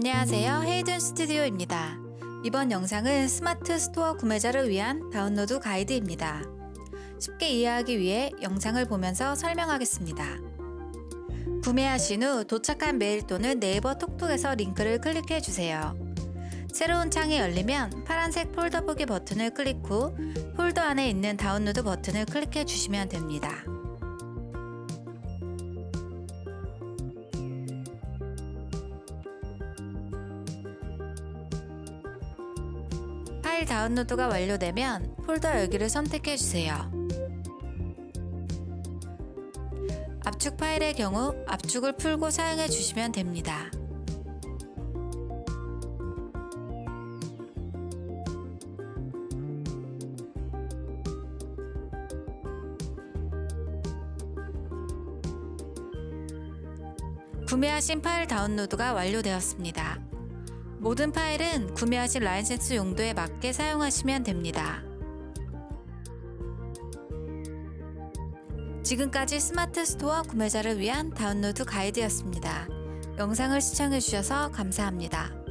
안녕하세요. 헤이든 스튜디오입니다. 이번 영상은 스마트 스토어 구매자를 위한 다운로드 가이드입니다. 쉽게 이해하기 위해 영상을 보면서 설명하겠습니다. 구매하신 후 도착한 메일 또는 네이버 톡톡에서 링크를 클릭해 주세요. 새로운 창이 열리면 파란색 폴더 보기 버튼을 클릭 후 폴더 안에 있는 다운로드 버튼을 클릭해 주시면 됩니다. 파일 다운로드가 완료되면 폴더 열기를 선택해 주세요. 압축 파일의 경우 압축을 풀고 사용해 주시면 됩니다. 구매하신 파일 다운로드가 완료되었습니다. 모든 파일은 구매하신 라이센스 용도에 맞게 사용하시면 됩니다. 지금까지 스마트 스토어 구매자를 위한 다운로드 가이드였습니다. 영상을 시청해주셔서 감사합니다.